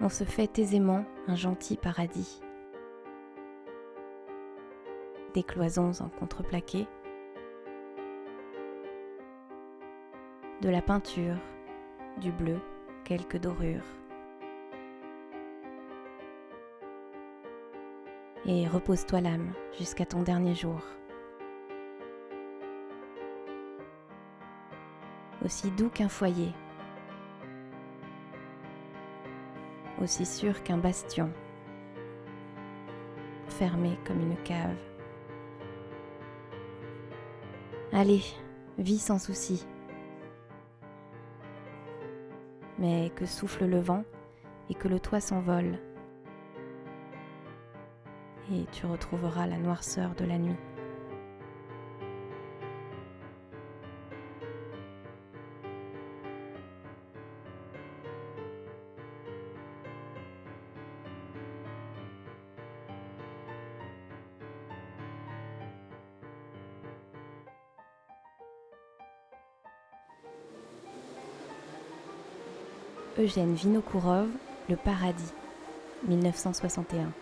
on se fait aisément un gentil paradis. Des cloisons en contreplaqué, de la peinture, du bleu, quelques dorures. Et repose-toi l'âme jusqu'à ton dernier jour. Aussi doux qu'un foyer, aussi sûr qu'un bastion, fermé comme une cave. Allez, vis sans souci. Mais que souffle le vent et que le toit s'envole. Et tu retrouveras la noirceur de la nuit. Eugène Vinokourov, Le Paradis, 1961.